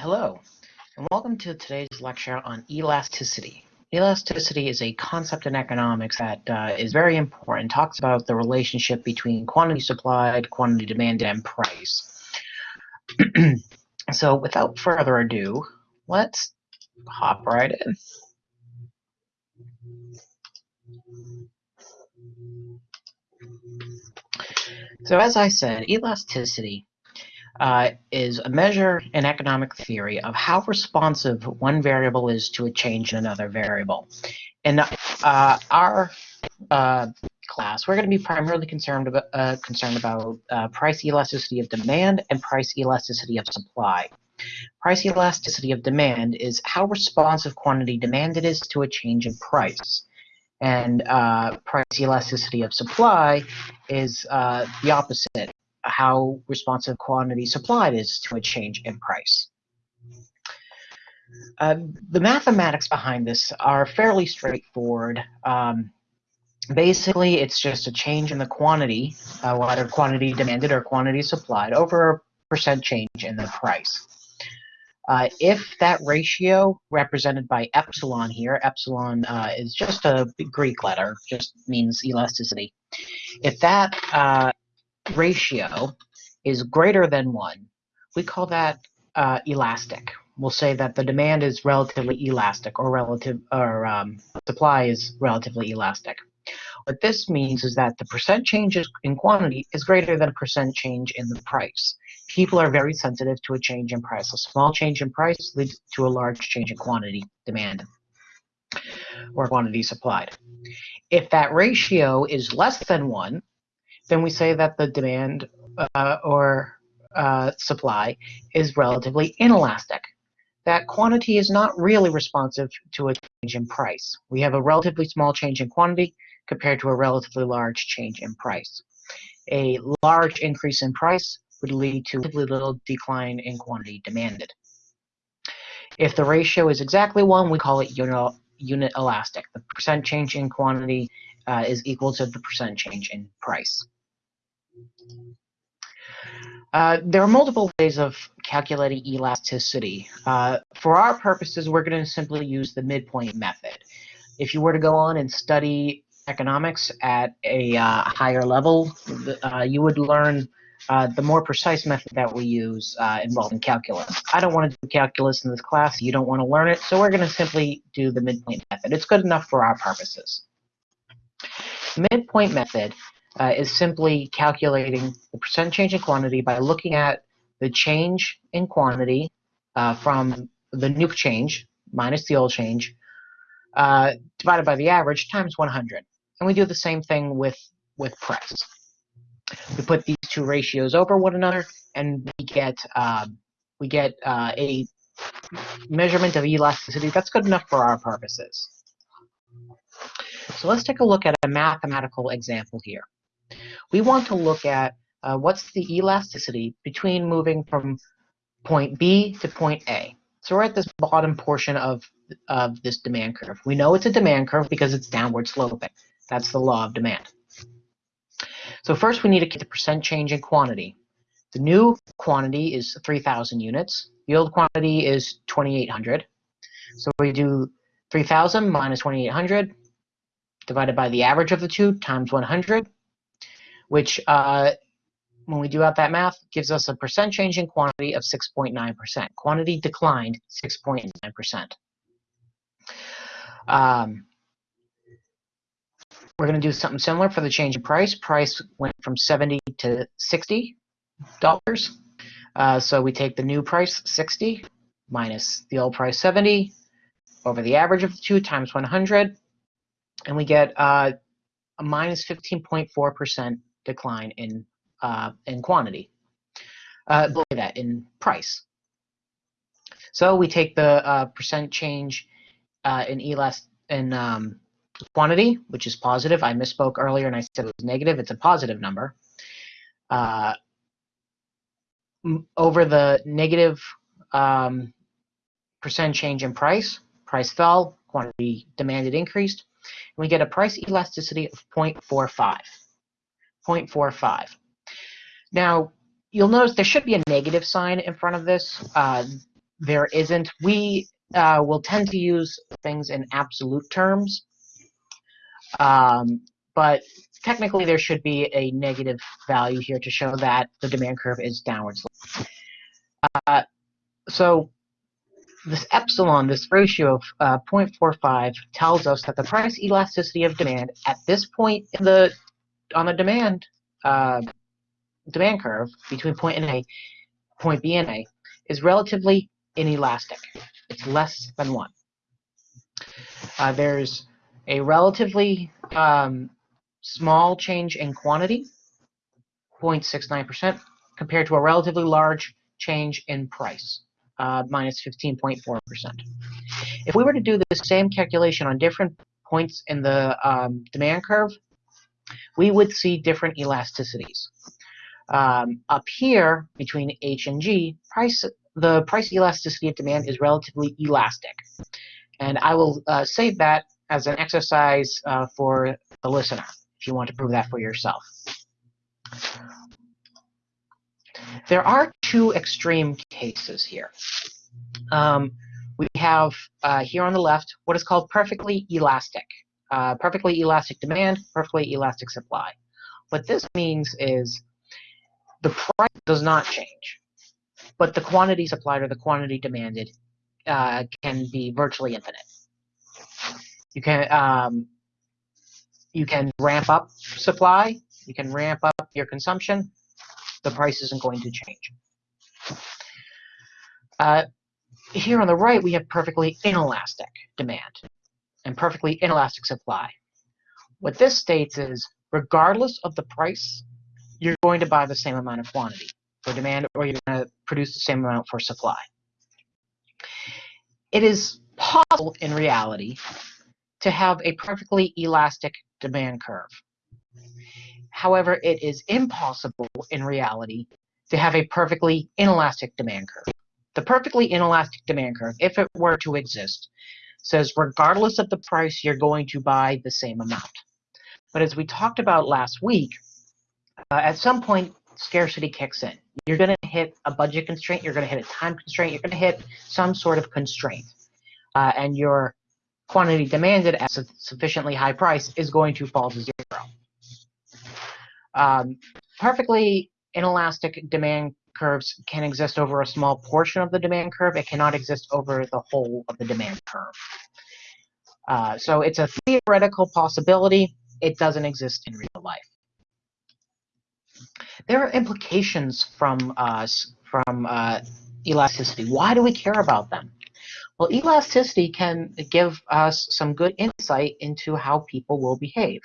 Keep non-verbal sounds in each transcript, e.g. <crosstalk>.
Hello, and welcome to today's lecture on elasticity. Elasticity is a concept in economics that uh, is very important. talks about the relationship between quantity supplied, quantity demanded, and price. <clears throat> so without further ado, let's hop right in. So as I said, elasticity uh, is a measure in economic theory of how responsive one variable is to a change in another variable. In uh, our uh, class, we're going to be primarily concerned about, uh, concerned about uh, price elasticity of demand and price elasticity of supply. Price elasticity of demand is how responsive quantity demanded is to a change in price. And uh, price elasticity of supply is the opposite how responsive quantity supplied is to a change in price. Uh, the mathematics behind this are fairly straightforward. Um, basically, it's just a change in the quantity, uh, whether quantity demanded or quantity supplied, over a percent change in the price. Uh, if that ratio represented by epsilon here, epsilon uh, is just a Greek letter, just means elasticity. If that uh, ratio is greater than 1, we call that uh, elastic. We'll say that the demand is relatively elastic or relative or um, supply is relatively elastic. What this means is that the percent change in quantity is greater than a percent change in the price. People are very sensitive to a change in price. A small change in price leads to a large change in quantity demand or quantity supplied. If that ratio is less than 1, then we say that the demand uh, or uh, supply is relatively inelastic. That quantity is not really responsive to a change in price. We have a relatively small change in quantity compared to a relatively large change in price. A large increase in price would lead to a little decline in quantity demanded. If the ratio is exactly 1, we call it unit, unit elastic. The percent change in quantity uh, is equal to the percent change in price. Uh, there are multiple ways of calculating elasticity. Uh, for our purposes, we're going to simply use the midpoint method. If you were to go on and study economics at a uh, higher level, uh, you would learn uh, the more precise method that we use involving calculus. I don't want to do calculus in this class. You don't want to learn it, so we're going to simply do the midpoint method. It's good enough for our purposes. Midpoint method uh, is simply calculating the percent change in quantity by looking at the change in quantity uh, from the new change minus the old change uh, divided by the average times 100. And we do the same thing with, with price. We put these two ratios over one another and we get, um, we get uh, a measurement of elasticity that's good enough for our purposes. So let's take a look at a mathematical example here we want to look at uh, what's the elasticity between moving from point B to point A. So we're at this bottom portion of, of this demand curve. We know it's a demand curve because it's downward sloping. That's the law of demand. So first we need to get the percent change in quantity. The new quantity is 3,000 units. The old quantity is 2,800. So we do 3,000 minus 2,800 divided by the average of the two times 100 which uh, when we do out that math, gives us a percent change in quantity of 6.9%. Quantity declined 6.9%. Um, we're going to do something similar for the change in price. Price went from 70 to 60 dollars. Uh, so we take the new price 60 minus the old price 70 over the average of the two times 100, and we get uh, a minus 15.4 percent decline in uh, in quantity. Uh, below that in price. So we take the uh, percent change uh, in elast in um, quantity, which is positive. I misspoke earlier and I said it was negative. It's a positive number. Uh, over the negative um, percent change in price, price fell, quantity demanded increased, and we get a price elasticity of 0.45. 0.45. Now, you'll notice there should be a negative sign in front of this. Uh, there isn't. We uh, will tend to use things in absolute terms, um, but technically there should be a negative value here to show that the demand curve is downwards. Uh, so this epsilon, this ratio of uh, 0.45, tells us that the price elasticity of demand at this point in the on the demand uh, demand curve between point A, point B and A, is relatively inelastic. It's less than one. Uh, there's a relatively um, small change in quantity, 0.69%, compared to a relatively large change in price, uh, minus 15.4%. If we were to do the same calculation on different points in the um, demand curve, we would see different elasticities. Um, up here, between H and G, price the price elasticity of demand is relatively elastic. And I will uh, save that as an exercise uh, for the listener, if you want to prove that for yourself. There are two extreme cases here. Um, we have uh, here on the left what is called perfectly elastic. Uh, perfectly elastic demand, perfectly elastic supply. What this means is the price does not change, but the quantity supplied or the quantity demanded uh, can be virtually infinite. You can um, you can ramp up supply, you can ramp up your consumption. The price isn't going to change. Uh, here on the right, we have perfectly inelastic demand and perfectly inelastic supply. What this states is, regardless of the price, you're going to buy the same amount of quantity for demand or you're going to produce the same amount for supply. It is possible in reality to have a perfectly elastic demand curve. However, it is impossible in reality to have a perfectly inelastic demand curve. The perfectly inelastic demand curve, if it were to exist, says regardless of the price, you're going to buy the same amount. But as we talked about last week, uh, at some point, scarcity kicks in. You're going to hit a budget constraint, you're going to hit a time constraint, you're going to hit some sort of constraint. Uh, and your quantity demanded at a sufficiently high price is going to fall to zero. Um, perfectly inelastic demand curves can exist over a small portion of the demand curve. It cannot exist over the whole of the demand curve. Uh, so it's a theoretical possibility. It doesn't exist in real life. There are implications from uh, from uh, elasticity. Why do we care about them? Well, elasticity can give us some good insight into how people will behave.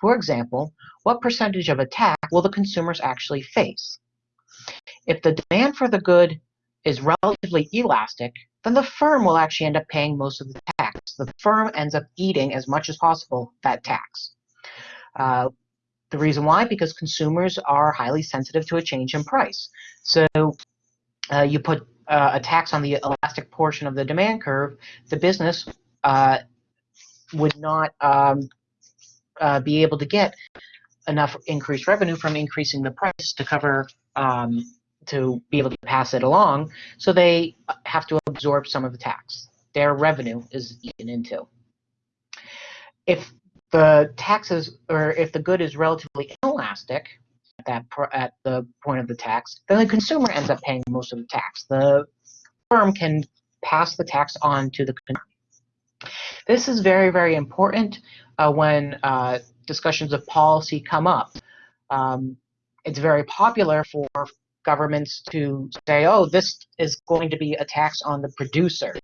For example, what percentage of attack will the consumers actually face? If the demand for the good is relatively elastic, then the firm will actually end up paying most of the tax. The firm ends up eating as much as possible that tax. Uh, the reason why, because consumers are highly sensitive to a change in price. So uh, you put uh, a tax on the elastic portion of the demand curve, the business uh, would not um, uh, be able to get enough increased revenue from increasing the price to cover um, to be able to pass it along, so they have to absorb some of the tax. Their revenue is eaten into. If the taxes, or if the good is relatively inelastic that at the point of the tax, then the consumer ends up paying most of the tax. The firm can pass the tax on to the consumer. This is very, very important uh, when uh, discussions of policy come up. Um, it's very popular for governments to say, oh, this is going to be a tax on the producers.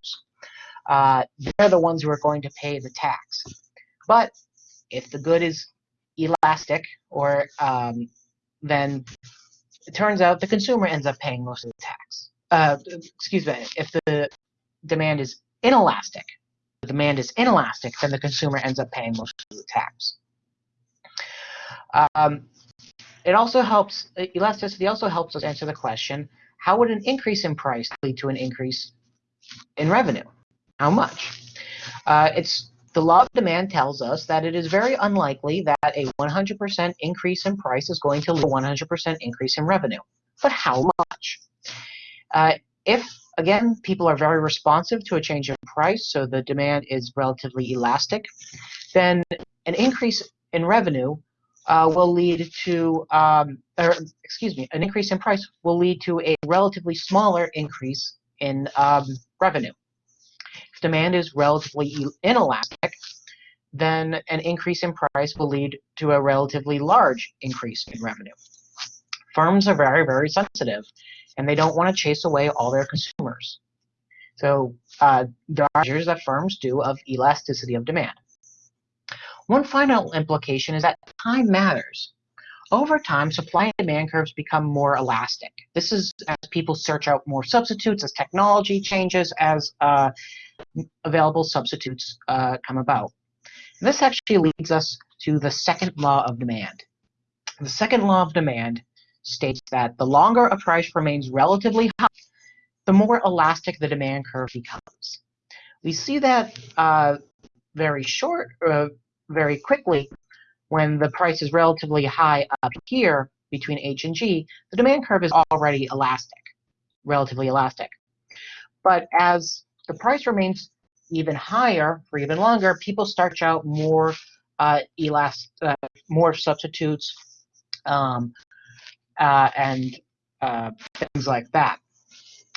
Uh, they're the ones who are going to pay the tax. But if the good is elastic, or um, then it turns out the consumer ends up paying most of the tax. Uh, excuse me, if the demand is inelastic, the demand is inelastic, then the consumer ends up paying most of the tax. Um, it also helps, elasticity also helps us answer the question, how would an increase in price lead to an increase in revenue? How much? Uh, it's the law of demand tells us that it is very unlikely that a 100% increase in price is going to lead to a 100% increase in revenue. But how much? Uh, if again, people are very responsive to a change in price, so the demand is relatively elastic. Then an increase in revenue uh, will lead to, um, or excuse me, an increase in price will lead to a relatively smaller increase in um, revenue. Demand is relatively inelastic, then an increase in price will lead to a relatively large increase in revenue. Firms are very, very sensitive, and they don't want to chase away all their consumers. So uh, there are measures that firms do of elasticity of demand. One final implication is that time matters. Over time, supply and demand curves become more elastic. This is as people search out more substitutes, as technology changes, as uh, available substitutes uh, come about. And this actually leads us to the second law of demand. The second law of demand states that the longer a price remains relatively high, the more elastic the demand curve becomes. We see that uh, very short, uh, very quickly when the price is relatively high up here between H and G, the demand curve is already elastic, relatively elastic. But as the price remains even higher for even longer, people start out more uh, elast, uh, more substitutes, um, uh, and uh, things like that.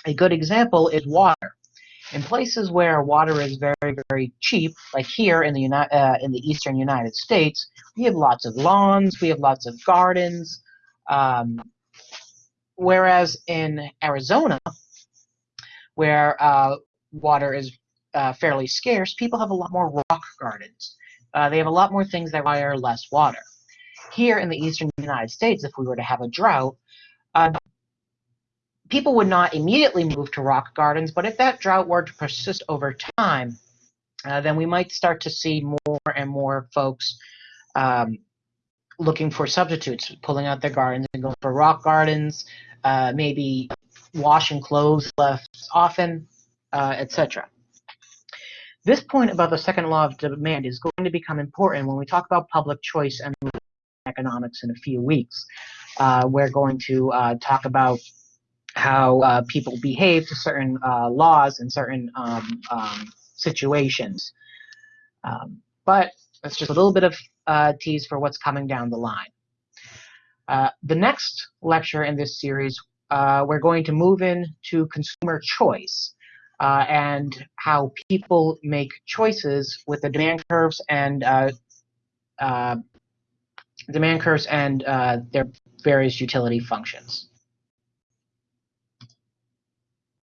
A good example is water. In places where water is very, very cheap, like here in the, Uni uh, in the eastern United States, we have lots of lawns, we have lots of gardens. Um, whereas in Arizona, where uh, water is uh, fairly scarce, people have a lot more rock gardens. Uh, they have a lot more things that require less water. Here in the eastern United States, if we were to have a drought, uh, people would not immediately move to rock gardens, but if that drought were to persist over time, uh, then we might start to see more and more folks um, looking for substitutes, pulling out their gardens and going for rock gardens, uh, maybe washing clothes less often, uh, etc. This point about the second law of demand is going to become important when we talk about public choice and economics in a few weeks. Uh, we're going to uh, talk about how uh, people behave to certain uh, laws and certain um, um, situations. Um, but that's just a little bit of uh, tease for what's coming down the line. Uh, the next lecture in this series, we're going to move into consumer choice. Uh, and how people make choices with the demand curves and uh, uh, demand curves and uh, their various utility functions.